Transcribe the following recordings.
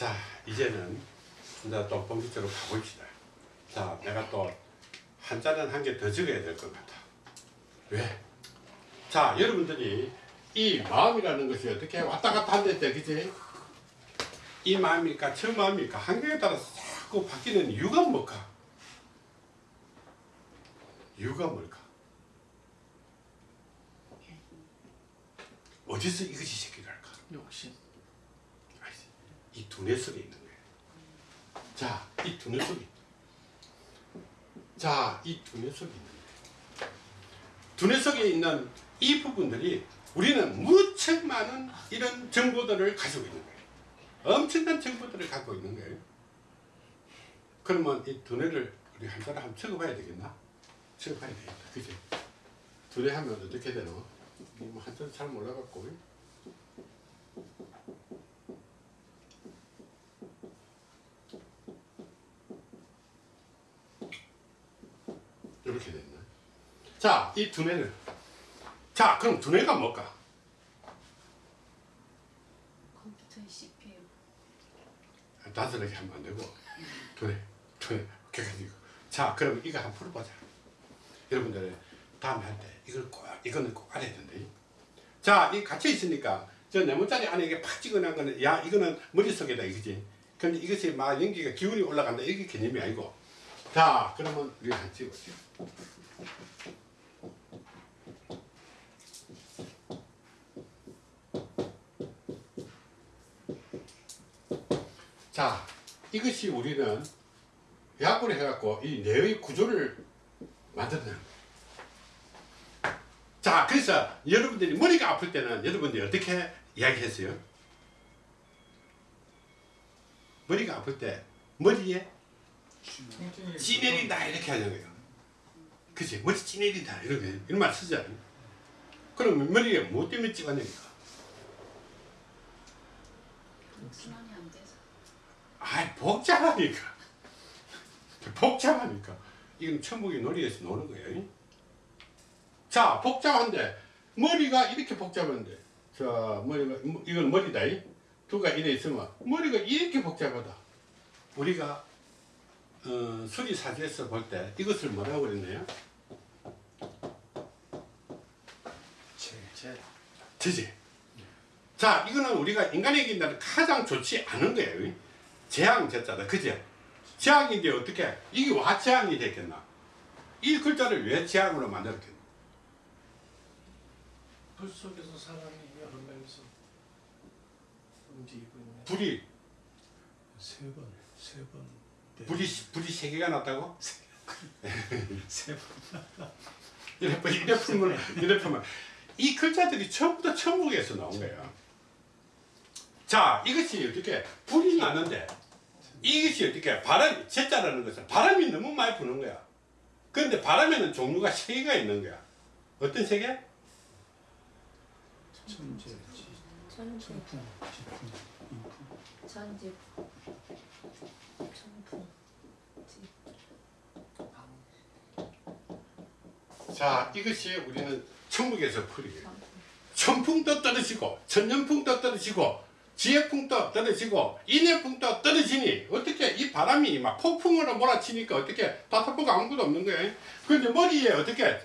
자, 이제는 이제 또 본격적으로 가봅시다. 자, 내가 또 한자는 한 개 더 적어야 될 것 같아. 왜? 자, 여러분들이 이 마음이라는 것이 어떻게 왔다 갔다 한댔대, 그지? 이 마음일까, 저 마음일까, 환경에 따라서 자꾸 바뀌는 이유가 뭘까? 이유가 뭘까? 어디서 이것이 새끼랄까? 욕심. 이 두뇌 속에 있는 거예요. 자, 이 두뇌 속에. 자, 이 두뇌 속에 있는. 두뇌 속에 있는 이 부분들이 우리는 무척 많은 이런 정보들을 가지고 있는 거예요. 엄청난 정보들을 갖고 있는 거예요. 그러면 이 두뇌를 우리 한자로 한번 적어봐야 되겠나? 적어봐야 되겠다. 그지? 두뇌 하면 어떻게 되노? 뭐 한자를 잘 몰라갖고. 이렇게 됐나? 자, 이 두뇌를. 자, 그럼 두뇌가 뭘까? 컴퓨터의 CPU. 나서르게 하면 안 되고 두뇌, 두뇌, 객관이고. 자, 그럼 이거 한번 풀어보자. 여러분들 다음에 할 때 이걸 꼭, 이거는 꼭 알아야 된다. 자, 이 갇혀 있으니까 저 네모짜리 안에 이게 팍 찍어놓은 거는 야, 이거는 머릿속에다 이거지. 근데 이것이 막 연기가 기운이 올라간다. 이게 개념이 아니고. 자, 그러면 우리가 한번 찍어보죠. 자, 이것이 우리는 약분을 해갖고 이 뇌의 구조를 만드는. 자, 그래서 여러분들이 머리가 아플 때는 여러분들이 어떻게 이야기했어요? 머리가 아플 때 머리에 찌내린다 이렇게 하는 거예요. 그치? 머리 찌내린다 이렇게 이런 말 쓰잖아요. 그럼 머리에 뭐 때문에 찌가내니까? 순환이 안 돼서. 아이 복잡하니까 복잡하니까 이건 천국의 놀이에서 노는 거예요 자 복잡한데 머리가 이렇게 복잡한데 자 머리가 이건 머리다 이. 두가 이래 있으면 머리가 이렇게 복잡하다 우리가 어, 수리사지에서 볼 때 이것을 뭐라고 그랬나요? 제. 되지? 자, 이거는 우리가 인간에게 있는 가장 좋지 않은 거예요. 재앙 제자다. 그죠? 재앙인데 어떻게? 이게 와 재앙이 됐겠나? 이 글자를 왜 재앙으로 만들었겠나? 불 속에서 사람이 여러 명이서 움직이고 있네. 불이, 세 번, 세 번. 네. 불이, 불이 세 개가 났다고? 세 번. 이래 풀면, 이래 풀면. 이 글자들이 전부 다 천국에서 나온 거야. 자, 이것이 어떻게, 불이 나는데, 이것이 어떻게, 바람, 제자라는 것은 바람이 너무 많이 부는 거야. 그런데 바람에는 종류가 세 개가 있는 거야. 어떤 세 개? 천재, 지, 천재, 천풍. 천재, 천풍, 지- 자, 이것이 우리는 천국에서 풀이에요. 천풍. 천풍도 떨어지고, 천년풍도 떨어지고, 지혜풍도 떨어지고, 인해풍도 떨어지니, 어떻게 이 바람이 막 폭풍으로 몰아치니까 어떻게 다타보가 아무것도 없는 거예요. 그런데 머리에 어떻게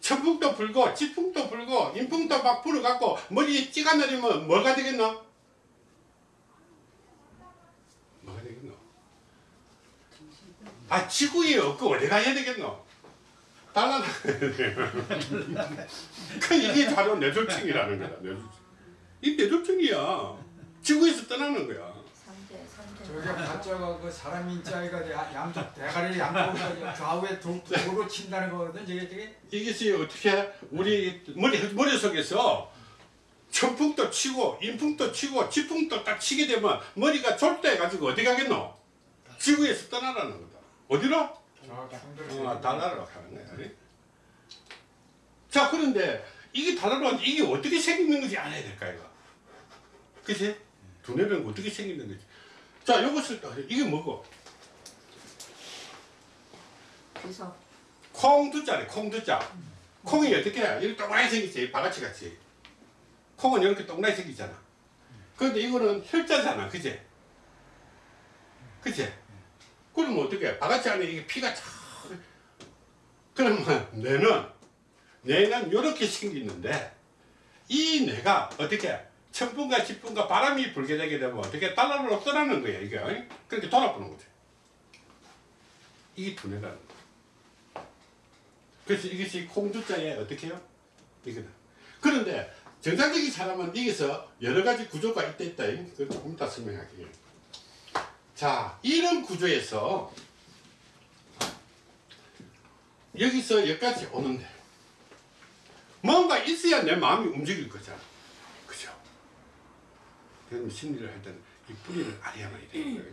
천풍도 불고, 지풍도 불고, 인풍도 막 불어갖고, 머리에 찌가 내리면 뭐가 되겠노? 뭐가 되겠노? 아, 지구에 없고 어디 가야 되겠노? 달라나. 그 이게 바로 뇌졸중이라는 거야. 뇌졸중. 이 뇌졸중이야. 지구에서 떠나는 거야. 저게 가짜가 그 사람 인자가 양쪽 대가리 양쪽으로 좌우에 도, 도로 친다는 거거든. 저게 저게 이것이 어떻게 우리 머리 머릿속에서 천풍도 치고 인풍도 치고 지풍도 딱 치게 되면 머리가 졸대 가지고 어디 가겠노? 지구에서 떠나라는 거다. 어디로? 어, 달나라로 가는 거야. 자, 그런데 이게 달나라 이게 어떻게 생기는 건지 알아야 될까 이거. 그치? 두뇌는 어떻게 생기는 거지? 자, 요것을 또 이게 뭐고? 비석, 콩두자래, 콩 두자. 콩이 어떻게 해? 이렇게 동그랗게 생기지, 바가지 같이. 콩은 이렇게 동그랗게 생기잖아. 그런데 이거는 혈자잖아, 그지? 그치? 그러면 어떻게? 바가지 안에 이게 피가 쫙. 그러면 뇌는, 뇌는 이렇게 생기는데, 이 뇌가 어떻게? 천분과 십분과 바람이 불게 되게 되면 어떻게 달러로 떠나는 거야, 이게. 그렇게 돌아보는 거지. 이게 두뇌라는 거야. 그래서 이것이 콩두자에 어떻게 해요? 이거는. 그런데 정상적인 사람은 여기서 여러 가지 구조가 있다 있다. 그걸 조금 이따 설명할게요. 자, 이런 구조에서 여기서 여기까지 오는데 뭔가 있어야 내 마음이 움직일 거잖아. 그죠? 그럼 심리를 할 때는 이 뿌리를 알아야만 되는 거예요.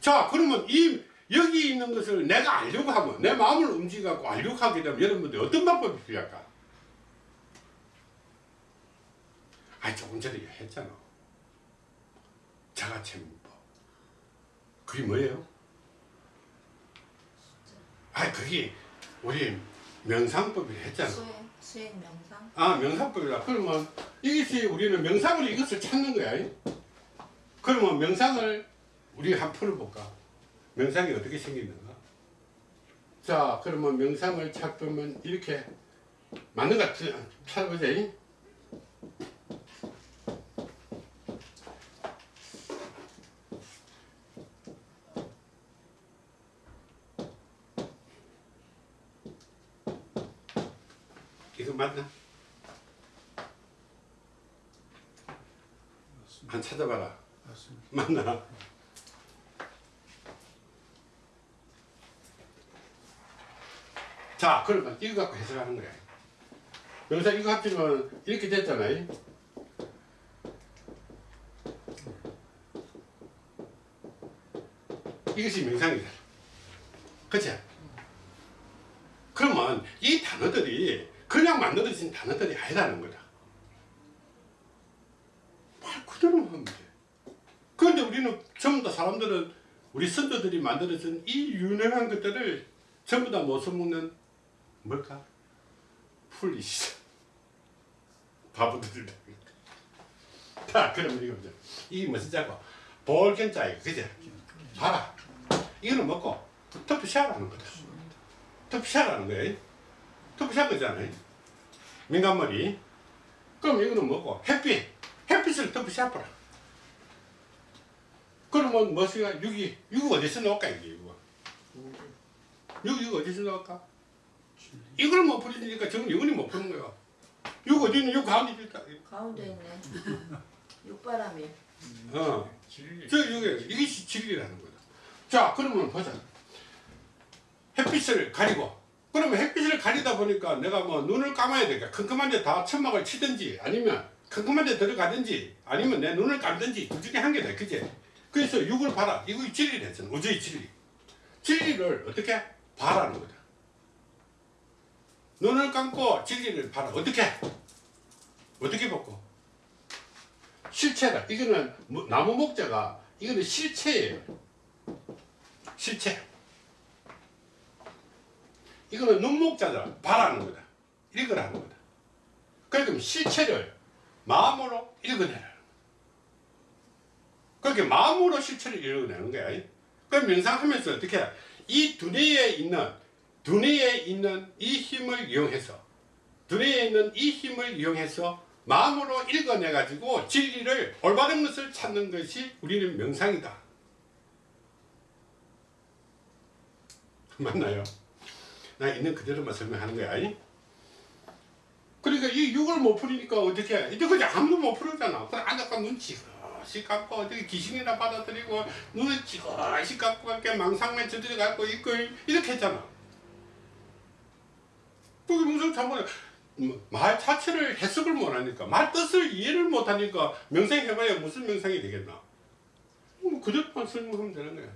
자, 그러면 이 여기 있는 것을 내가 알려고 하면 내 마음을 움직여갖고 알려고 하게 되면 여러분들 어떤 방법이 필요할까? 아 조금 전에 했잖아. 자가체험법. 그게 뭐예요? 아 그게 우리 명상법을 했잖아. 수행 수행 명상 아 명상법이라 그러면 이것이 우리는 명상으로 이것을 찾는 거야. 그러면 명상을 우리 한 풀어볼까? 명상이 어떻게 생기는가? 자 그러면 명상을 찾으면 이렇게 맞는 것 같아 찾아보자. 이거 맞나? 한 찾아봐라. 맞나? 자, 그러면 이거 갖고 해석하는 거야. 여기서 이거 합치면 이렇게 됐잖아요. 이것이 명상이다. 그치? 그러면 이 단어들이 그냥 만들어진 단어들이 아니라는 거다. 말 그대로만 하면 돼. 그런데 우리는 전부 다 사람들은 우리 선조들이 만들어진 이 유능한 것들을 전부 다 못 써먹는 뭘까? 풀리시 바보들이다. 자, 그러면 이거 보자. 이게 무슨 자고? 볼견자이고, 그지? 봐라. 이거는 먹고 터프샷하는 거다. 터프샷하는 거야. 터프샷 거잖아요. 민간머리. 그럼 이거는 뭐고? 햇빛. 햇빛을 터프샷 보라. 그러면 뭐가 육이 육 어디서 나올까 이게 이거? 육 이거 어디서 나올까? 이걸 못 풀리니까 저건 영원히 못 푸는 거야. 육 어디 있는 육 가운데 있다. 가운데 있네. 육바람이. 어저. 이게 이게 진리라는 거다. 자 그러면 보자. 햇빛을 가리고. 그러면 햇빛을 가리다 보니까 내가 뭐 눈을 감아야 되니까 컴컴한 데 다 천막을 치든지 아니면 컴컴한 데 들어가든지 아니면 내 눈을 감든지 둘 중에 한 개다 그지 그래서 육을 봐라. 이거 진리를 했잖아. 우주의 진리. 진리를 어떻게 봐라는 거다. 눈을 감고 진리를 봐라. 어떻게 어떻게 보고 실체다. 이거는 뭐- 나무 목자가 이거는 실체예요. 실체. 이거는 눈목자다 봐라는 거다. 읽으라는 거다. 그러니까 실체를 마음으로 읽어내라 그렇게 마음으로 실체를 읽어내는 거야 그럼 명상하면서 어떻게 해? 이 두뇌에 있는 두뇌에 있는 이 힘을 이용해서 두뇌에 있는 이 힘을 이용해서 마음으로 읽어내 가지고 진리를 올바른 것을 찾는 것이 우리는 명상이다 맞나요? 나 있는 그대로만 설명하는 거야. 이? 그러니까 이 육을 못 풀으니까 어떻게 해? 이제 그냥 아무도 못 풀었잖아. 그래 앉아가 눈지 그시 감고 어떻게 귀신이나 받아들이고 눈을 지그시 감고 이렇게 망상만 저들이 갖고 있고 이렇게 했잖아. 그게 무슨 참말 말 자체를 해석을 못하니까 말 뜻을 이해를 못하니까 명상해봐야 무슨 명상이 되겠나? 뭐 그대로만 설명하면 되는 거야.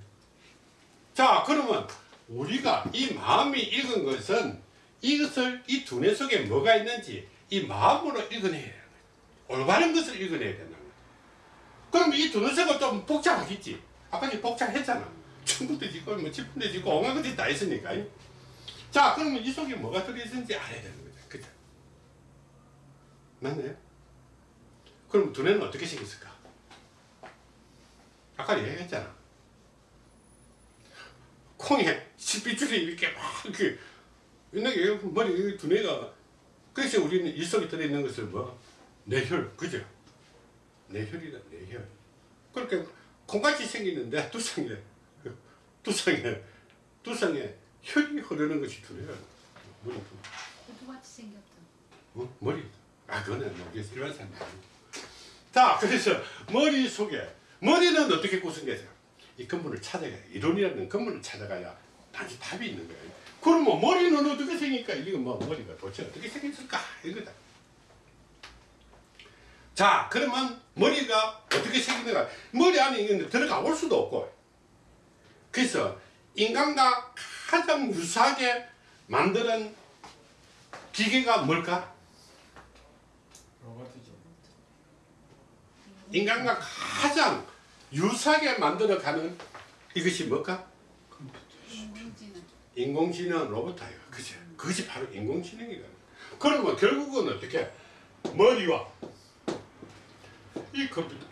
자 그러면 우리가 이 마음이 읽은 것은 이것을 이 두뇌 속에 뭐가 있는지 이 마음으로 읽어내야 거예요. 올바른 것을 읽어내야 거예요. 그럼 이 두뇌 속은 좀 복잡하겠지. 아까 이제 복잡했잖아. 천국도 짓고 뭐 지분도 짓고 엉한 것이 다 있으니까. 자 그러면 이 속에 뭐가 들어있는지 알아야 되는 거죠. 그죠? 맞나요? 그럼 두뇌는 어떻게 생겼을까? 아까 얘기했잖아. 콩에 실핏줄이 이렇게 막 이렇게 옛날에 머리 두뇌가 그래서 우리는 일속에 들어있는 것을 뭐 뇌혈 그죠? 뇌혈이다 뇌혈. 그렇게 콩같이 생기는데 두상에 두상에 두상에 혈이 흐르는 것이 두뇌야 머리 똑같이 생겼다. 어? 머리? 아 그거는 모르겠어 일반 사람 자 그래서 머리 속에 머리는 어떻게 구성되죠? 이 근본을 찾아가야 이론이라는 근본을 찾아가야 단지 답이 있는 거예요. 그러면 머리는 어떻게 생길까? 이거 뭐 머리가 도대체 어떻게 생겼을까? 이거다 자 그러면 머리가 어떻게 생기는가 머리 안에 있는 들어가 올 수도 없고 그래서 인간과 가장 유사하게 만드는 기계가 뭘까? 로봇이죠. 인간과 가장 유사하게 만들어가는 이것이 뭘까? 인공지능. 인공지능 로봇이에요. 그죠? 그것이 바로 인공지능이다. 그러면 결국은 어떻게? 머리와 이 컴퓨터,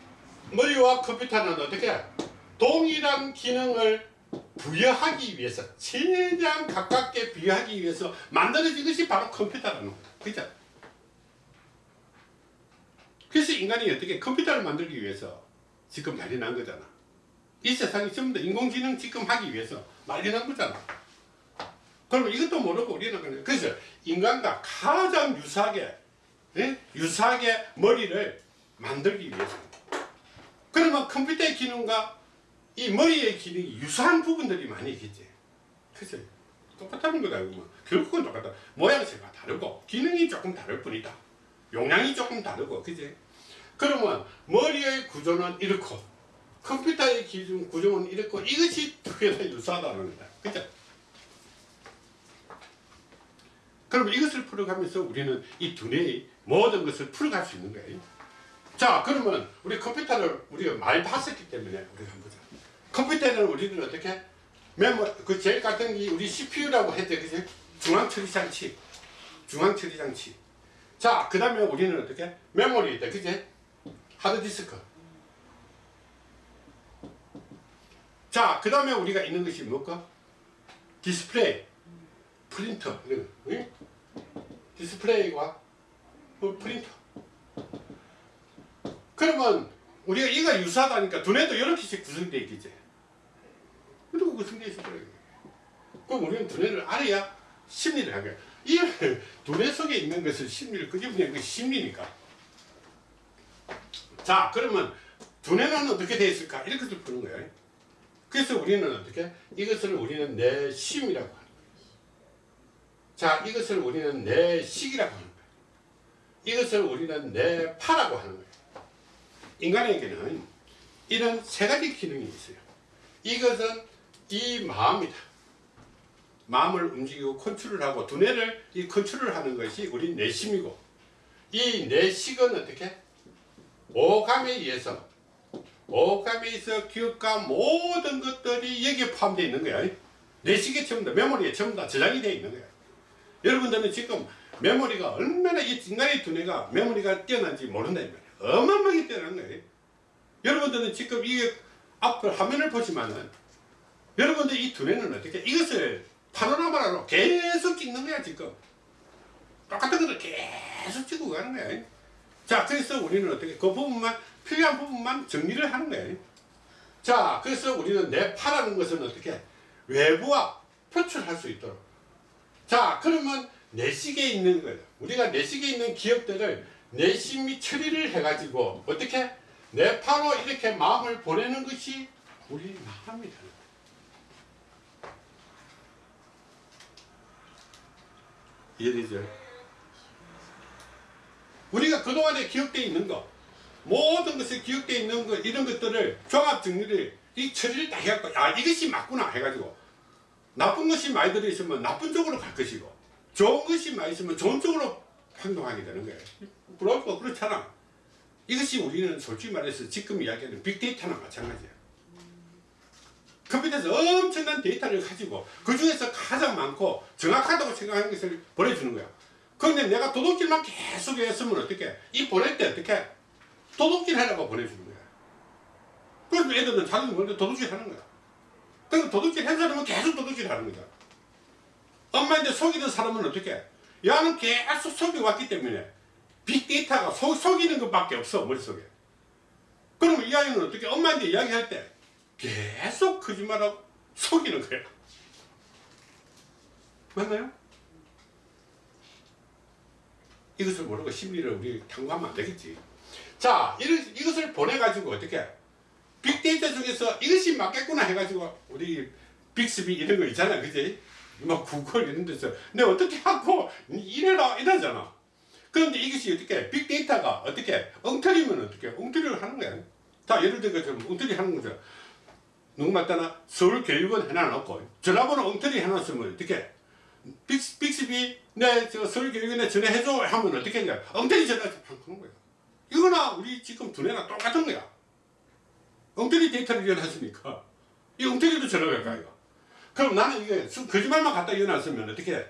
머리와 컴퓨터는 어떻게? 동일한 기능을 부여하기 위해서 최대한 가깝게 비교하기 위해서 만들어진 것이 바로 컴퓨터라는 거다. 그죠? 그래서 인간이 어떻게 컴퓨터를 만들기 위해서 지금 난리 난 거잖아. 이 세상이 전부 다 인공지능 지금 하기 위해서 난리 난 거잖아. 그러면 이것도 모르고 우리는 그냥 그래서 인간과 가장 유사하게 예? 유사하게 머리를 만들기 위해서 그러면 컴퓨터의 기능과 이 머리의 기능이 유사한 부분들이 많이 있겠지. 그래서 똑같다는 거다. 뭐. 결국은 똑같다. 모양새가 다르고 기능이 조금 다를 뿐이다. 용량이 조금 다르고 그지? 그러면 머리의 구조는 이렇고 컴퓨터의 기준 구조는 이렇고 이것이 두개 다 유사하다는 거다. 그죠? 그럼 이것을 풀어가면서 우리는 이 두뇌의 모든 것을 풀어갈 수 있는 거예요. 자, 그러면 우리 컴퓨터를 우리가 많이 봤었기 때문에 우리가 한번 보자. 컴퓨터는 우리는 어떻게 메모 그 제일 같은 게 우리 CPU라고 했죠, 그죠? 중앙 처리 장치, 중앙 처리 장치. 자, 그 다음에 우리는 어떻게 메모리 있다, 그지? 하드 디스크. 자, 그 다음에 우리가 있는 것이 뭘까? 디스플레이, 프린터, 이런 거, 응? 디스플레이와 뭐 프린터. 그러면 우리가 이가 유사하다니까 두뇌도 이렇게씩 구성되어 있겠지. 이렇게 구성되어 있어 버려요. 그럼 우리는 두뇌를 알아야 심리를 하는 거야. 이 두뇌 속에 있는 것을 심리를 끄집어내는 것이 심리니까. 자, 그러면 두뇌는 어떻게 되어 있을까? 이렇게 좀 푸는 거예요. 그래서 우리는 어떻게? 이것을 우리는 내심이라고 하는 거예요. 자, 이것을 우리는 내식이라고 하는 거예요. 이것을 우리는 내파라고 하는 거예요. 인간에게는 이런 세 가지 기능이 있어요. 이것은 이 마음이다. 마음을 움직이고 컨트롤을 하고 두뇌를 이 컨트롤을 하는 것이 우리 내심이고 이 내식은 어떻게? 오감에 의해서 오감에 의해서 기억과 모든 것들이 여기에 포함되어 있는 거야. 내식에 전부 다 메모리에 전부 다 저장이 되어 있는 거야. 여러분들은 지금 메모리가 얼마나 이 인간의 두뇌가 메모리가 뛰어난지 모른다 이 말이야. 어마어마하게 뛰어난 거예요. 여러분들은 지금 이 앞을 화면을 보시면은 여러분들 이 두뇌는 어떻게 이것을 파노라마로 계속 찍는 거야 지금. 똑같은 것을 계속 찍고 가는 거야. 자 그래서 우리는 어떻게 그 부분만 필요한 부분만 정리를 하는 거예요. 자 그래서 우리는 내 파라는 것은 어떻게 외부와 표출할 수 있도록 자 그러면 내식에 있는 거예요. 우리가 내식에 있는 기억들을 내 심이 처리를 해가지고 어떻게 내 파로 이렇게 마음을 보내는 것이 우리 마음이다. 이해되죠? 우리가 그동안에 기억되어 있는 것 모든 것이 기억되어 있는 것 이런 것들을 종합 정리를 이 처리를 다 해갖고 아 이것이 맞구나 해가지고 나쁜 것이 많이 들어있으면 나쁜 쪽으로 갈 것이고 좋은 것이 많이 있으면 좋은 쪽으로 행동하게 되는 거예요. 그렇고 그렇잖아. 이것이 우리는 솔직히 말해서 지금 이야기하는 빅데이터나 마찬가지야. 컴퓨터에서 엄청난 데이터를 가지고 그 중에서 가장 많고 정확하다고 생각하는 것을 보내주는 거야. 그런데 내가 도둑질만 계속 했으면 어떻게? 이 보낼 때 어떻게? 도둑질 하라고 보내주는 거야. 그래서 애들은 자기는 먼저 도둑질 하는 거야. 그럼 도둑질 한 사람은 계속 도둑질 하는 거다. 엄마한테 속이던 사람은 어떻게? 야는 계속 속여왔기 때문에 빅데이터가 속, 속이는 것밖에 없어 머릿속에. 그러면 이 아이는 어떻게 엄마한테 이야기할 때 계속 거짓말하고 속이는 거야. 맞나요? 이것을 모르고 심리를 우리 탐구하면 안 되겠지. 자, 이런, 이것을 보내가지고 어떻게 빅데이터 중에서 이것이 맞겠구나 해가지고 우리 빅스비 이런 거 있잖아, 그지? 뭐 구글 이런 데서 내가 어떻게 하고 이래라 이러잖아. 그런데 이것이 어떻게 빅데이터가 어떻게 엉터리면 어떻게 엉터리를 하는 거야. 자, 예를 들어 좀 엉터리 하는 거죠. 누구 말따나 서울교육원 해놔놓고 전화번호 엉터리 해놨으면 어떻게 빅스, 빅스비 내저 서울교육원에 전화해줘 하면 어떻게 했냐 엉터리 전화 하는 거야. 이거나 우리 지금 두뇌나 똑같은 거야. 엉터리 데이터를 이어놨으니까 이 엉터리도 전화가 가요. 그럼 나는 이게 수- 거짓말만 갖다 이어놨으면 어떻게 해?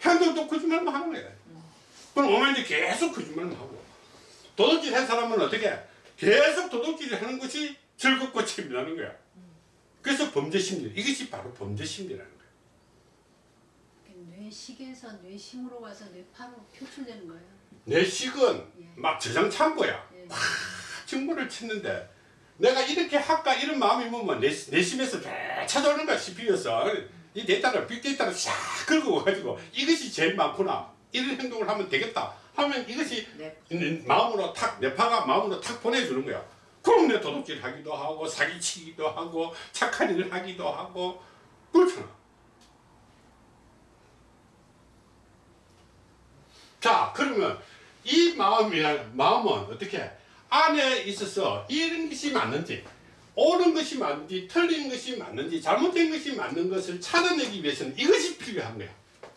현동도 거짓말만 하는 거야. 그럼 어머니도 계속 거짓말만 하고 도둑질 한 사람은 어떻게 해? 계속 도둑질을 하는 것이 즐겁고 재미나는 거야. 그래서 범죄 심리 이것이 바로 범죄 심리라는 거야. 뇌식에서 뇌심으로 가서 뇌파로 표출되는 거예요. 내식은 예. 막 저장 창고야. 예. 증거를 찾는데 내가 이렇게 할까 이런 마음이 뭐면 내, 내심에서 쫙 찾아오는 거야 CPU에서. 이 데이터를 빅데이터를 싹 긁어 가지고 이것이 제일 많구나. 이런 행동을 하면 되겠다. 하면 이것이 네. 내 마음으로 탁 뇌파가 마음으로 탁 보내주는 거야. 그럼 내 도둑질 하기도 하고 사기치기도 하고 착한 일을 하기도 하고. 그렇잖아. 자 그러면 이 마음이야 마음은 어떻게 안에 있어서 이런 것이 맞는지 옳은 것이 맞는지 틀린 것이 맞는지 잘못된 것이 맞는 것을 찾아내기 위해서는 이것이 필요한 거야.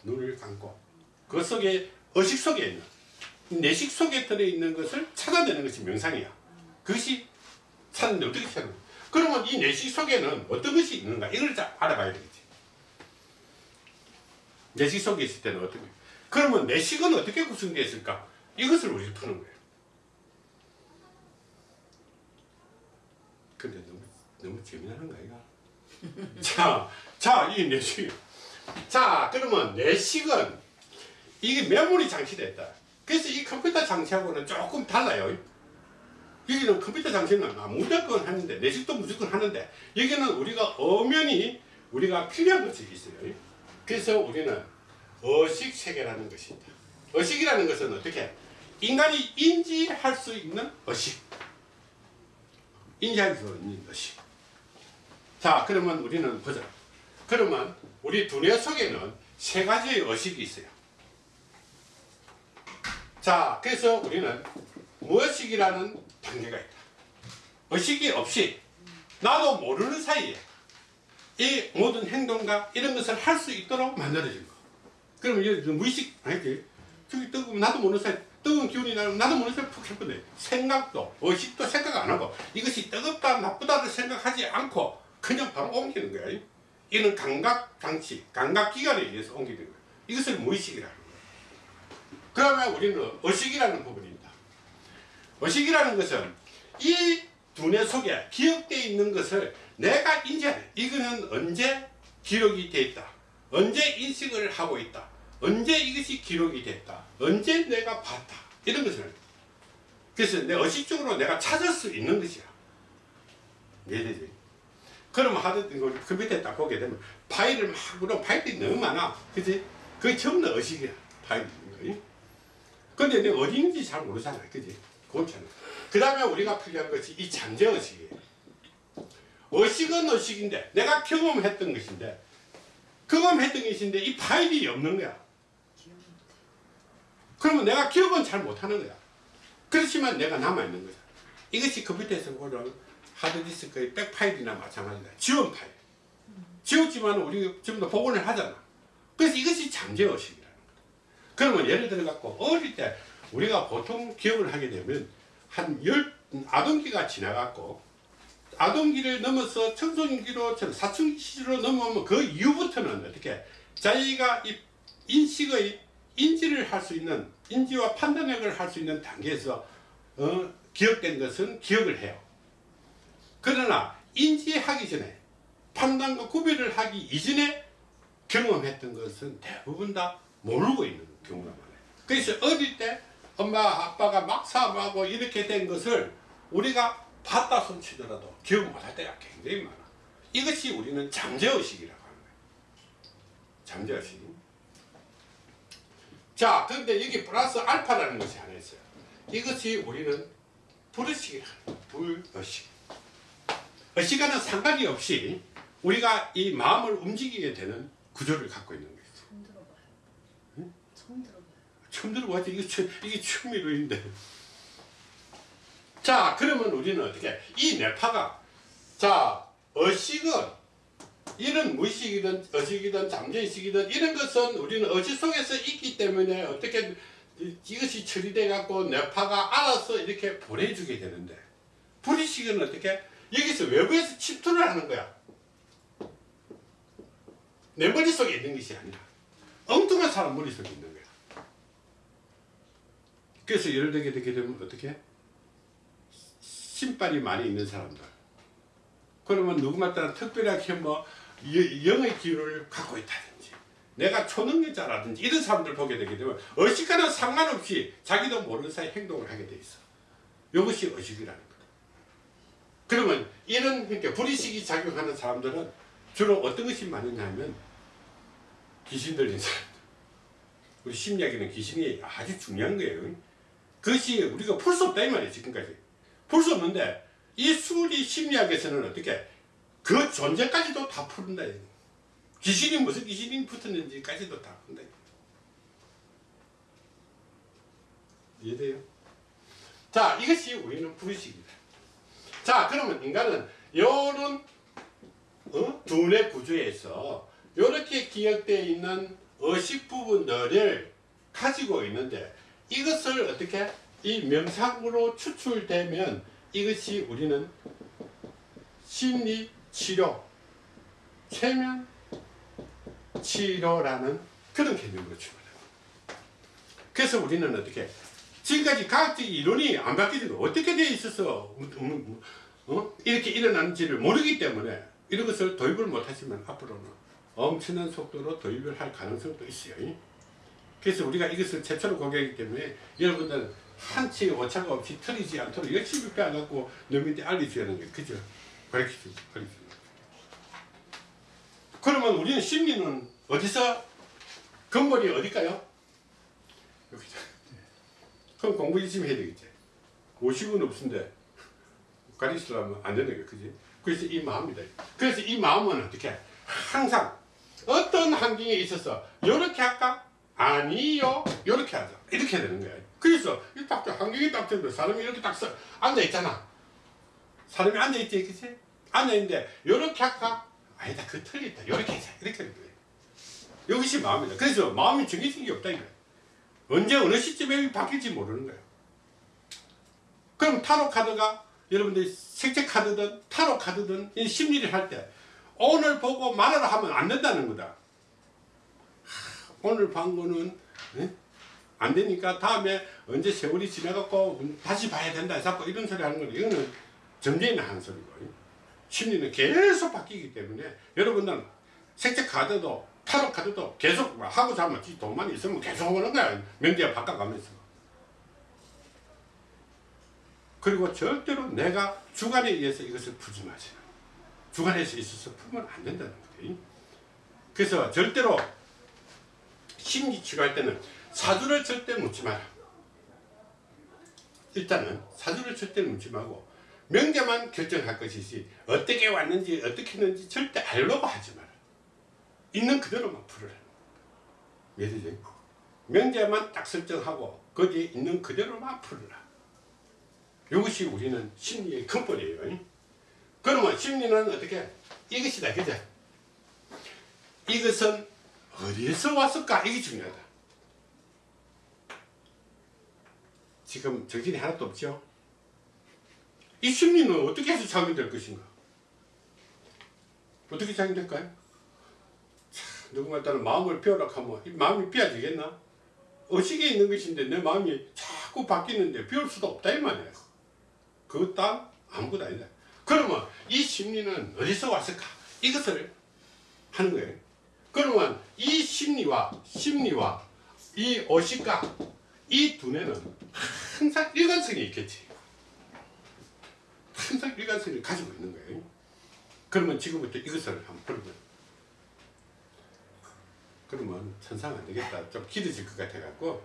눈을 감고. 그 속에 의식 속에 있는 내식 속에 들어있는 것을 찾아내는 것이 명상이야. 그것이 찾는데 어떻게 찾는 거야? 그러면 이 내식 속에는 어떤 것이 있는가? 이걸 잘 알아봐야 되겠지. 내식 속에 있을 때는 어떻게 그러면 내식은 어떻게 구성되어 있을까? 이것을 우리 푸는 거예요 근데 너무 너무 재미나는 거 아이가? 자, 자, 이 내식. 자, 그러면 내식은 이게 메모리 장치됐다. 그래서 이 컴퓨터 장치하고는 조금 달라요. 여기는 컴퓨터 장치는 아, 무조건 하는데 내식도 무조건 하는데 여기는 우리가 엄연히 우리가 필요한 것이 있어요. 그래서 우리는 어식 세계라는 것이 있다. 어식이라는 것은 어떻게 인간이 인지할 수 있는 어식. 인지할 수 있는 것이. 자, 그러면 우리는 보자. 그러면 우리 두뇌 속에는 세 가지의 의식이 있어요. 자, 그래서 우리는 무의식이라는 단계가 있다. 의식이 없이 나도 모르는 사이에 이 모든 행동과 이런 것을 할 수 있도록 만들어진 거. 그러면 이제 무의식 아니지? 저기 뜨거운 나도 모르는 사이 뜨거운 기운이 나면 모르는 사이 푹 해버려. 생각도 의식도 생각 안 하고 이것이 뜨겁다 나쁘다를 생각하지 않고 그냥 바로 옮기는 거야. 이는 감각 장치, 감각 기관에 의해서 옮기는 거야. 이것을 무의식이라는 거야. 그러면 우리는 의식이라는 부분입니다. 의식이라는 것은 이 두뇌 속에 기억되어 있는 것을 내가 인지하는 이거는 언제 기록이 되어 있다. 언제 인식을 하고 있다. 언제 이것이 기록이 됐다. 언제 내가 봤다. 이런 것을. 그래서 내 의식적으로 내가 찾을 수 있는 것이야. 이해되지? 그러면 하드 이거 컴퓨터에 딱 보게 되면 파일을 막 물어 파일이 너무 많아. 그지? 그게 전부 다 의식이야. 거. 근데 내가 어디 있는지 잘 모르잖아. 그지? 그렇잖아. 그 다음에 우리가 필요한 것이 이 잠재의식이에요. 의식은 의식인데 내가 경험했던 것인데 경험했던 것인데 이 파일이 없는 거야. 그러면 내가 기억은 잘 못하는 거야. 그렇지만 내가 남아있는 거야. 이것이 컴퓨터에서 보는 하드디스크의 백파일이나 마찬가지다. 지원 파일. 지웠지만 우리 지금 도 복원을 하잖아. 그래서 이것이 잠재의식이라는 거야. 그러면 예를 들어 갖고 어릴 때 우리가 보통 기억을 하게 되면 한 열 아동기가 지나갔고 아동기를 넘어서 청소년기로 사춘기 시절로 넘어오면 그 이후부터는 어떻게 자기가 이 인식의 인지를 할 수 있는 인지와 판단력을 할 수 있는 단계에서 어, 기억된 것은 기억을 해요. 그러나 인지하기 전에 판단과 구별을 하기 이전에 경험했던 것은 대부분 다 모르고 있는 경우가 많아요. 그래서 어릴 때 엄마 아빠가 막 사업하고 이렇게 된 것을 우리가 봤다 손치더라도 기억 못할 때가 굉장히 많아. 이것이 우리는 잠재의식이라고 하는 거예요. 잠재의식. 자, 그런데 여기 플러스 알파라는 것이 하나 있어요. 이것이 우리는 불의식이라는 거예요. 불의식. 의식과는 상관이 없이 우리가 이 마음을 움직이게 되는 구조를 갖고 있는 거예요. 처음 들어봐요. 처음 들어봐요. 처음 들어봤지 이게 처, 이게 취미로인데. 자 그러면 우리는 어떻게 이 뇌파가 자 의식은 이런 무의식이든 의식이든 잠재의식이든 이런 것은 우리는 의식 속에서 있기 때문에 어떻게 이- 이것이 처리돼 갖고 뇌파가 알아서 이렇게 보내주게 되는데 불의식은 어떻게? 여기서 외부에서 침투를 하는 거야. 내 머릿속에 있는 것이 아니라 엉뚱한 사람 머릿속에 있는 거야. 그래서 예를 들게 되게 되면 어떻게? 신발이 많이 있는 사람들. 그러면 누구마다 특별하게 뭐 여- 영의 기운을 갖고 있다든지 내가 초능력자라든지 이런 사람들 보게 되게 되면 의식과는 상관없이 자기도 모르는 사이 행동을 하게 돼 있어. 이것이 의식이라는 거다. 그러면 이런 그러니까 불의식이 작용하는 사람들은 주로 어떤 것이 많으냐 하면 귀신 들린 사람들. 우리 심리학에는 귀신이 아주 중요한 거예요. 그것이 우리가 풀 수 없다 이 말이에요 지금까지. 풀 수 없는데 이 수리 심리학에서는 어떻게 그 존재까지도 다 이거. 귀신이 무슨 귀신이 붙었는지까지도 다 푼다. 이해돼요? 자 이것이 우리는 불의식이다 자 그러면 인간은 요런 어? 두뇌 구조에서 이렇게 기억되어 있는 의식 부분들을 가지고 있는데 이것을 어떻게 이 명상으로 추출되면 이것이 우리는 심리 치료, 최면 치료라는 그런 개념으로 출발합니다. 그래서 우리는 어떻게 지금까지 과학적 이론이 안 바뀌는 거 어떻게 돼 있어서 음, 음, 어? 이렇게 일어나는지를 모르기 때문에 이런 것을 도입을 못하시면 앞으로는 엄청난 속도로 도입을 할 가능성도 있어요. 그래서 우리가 이것을 최초로 공개하기 때문에 여러분들 한치 오차가 없이 틀리지 않도록 열심히 빼앗갖고 너희한테 알려줘야 하는 게 그죠? 가르쳐주고 가르쳐주고 그러면 우리는 심리는 어디서 근본이 어딜까요? 여기죠. 그럼 공부 열심히 해야 되겠지. 50은 없는데 가르치려면 안 되는 거예요. 그지? 그래서 이 마음이다. 그래서 이 마음은 어떻게 항상 어떤 환경에 있어서 이렇게 할까? 아니요. 이렇게 하자. 이렇게 되는 거야. 그래서 이딱 환경이 딱 되면 사람이 이렇게 딱 서, 앉아 있잖아. 사람이 앉아 있지, 그치? 앉아 있는데 이렇게 할까? 아니다. 그 틀렸다. 이렇게. 이렇게 하는 거예요. 이것이 마음이다. 그래서 마음이 정해진 게 없다 이거야. 언제 어느 시점에 바뀔지 모르는 거예요. 그럼 타로 카드가 여러분들 색채 카드든 타로 카드든 이 심리를 할 때 오늘 보고 말하라 하면 안 된다는 거다. 하, 오늘 본 거는 예? 안 되니까 다음에 언제 세월이 지나갖고 다시 봐야 된다 자꾸 이런 소리 하는 거는 이거는 점쟁이나 하는 소리고 심리는 계속 바뀌기 때문에 여러분들은 색채 카드도 타로 카드도 계속 하고 자면 지 돈만 있으면 계속 오는 거야. 명제가 바꿔가면서. 그리고 절대로 내가 주관에 의해서 이것을 풀지 마세요. 주관에서 있어서 풀면 안 된다는 거예요. 그래서 절대로 심리 치료할 때는 사주를 절대 묻지 마라. 일단은 사주를 절대 묻지 말고 명제만 결정할 것이지 어떻게 왔는지 어떻게 했는지 절대 알려고 하지 마라. 있는 그대로만 풀으라. 이해되지? 명제만 딱 설정하고 거기에 있는 그대로만 풀으라. 이것이 우리는 심리의 근본이에요. 그러면 심리는 어떻게? 이것이다. 그죠? 이것은 어디에서 왔을까? 이게 중요하다. 지금 정신이 하나도 없죠? 이 심리는 어떻게 해서 작용될 것인가? 어떻게 작용될까요? 참, 누구말 따라 마음을 비워라 하면 이 마음이 비워지겠나? 의식에 있는 것인데 내 마음이 자꾸 바뀌는데 비울 수도 없다 이 말이야. 그것 다 아무것도 아니다. 그러면 이 심리는 어디서 왔을까? 이것을 하는 거예요. 그러면 이 심리와 심리와 이 의식과 이 두뇌는 항상 일관성이 있겠지. 항상 일관성을 가지고 있는 거예요. 그러면 지금부터 이것을 한번 풀어봐요. 그러면 천상 안 되겠다. 좀 길어질 것 같아갖고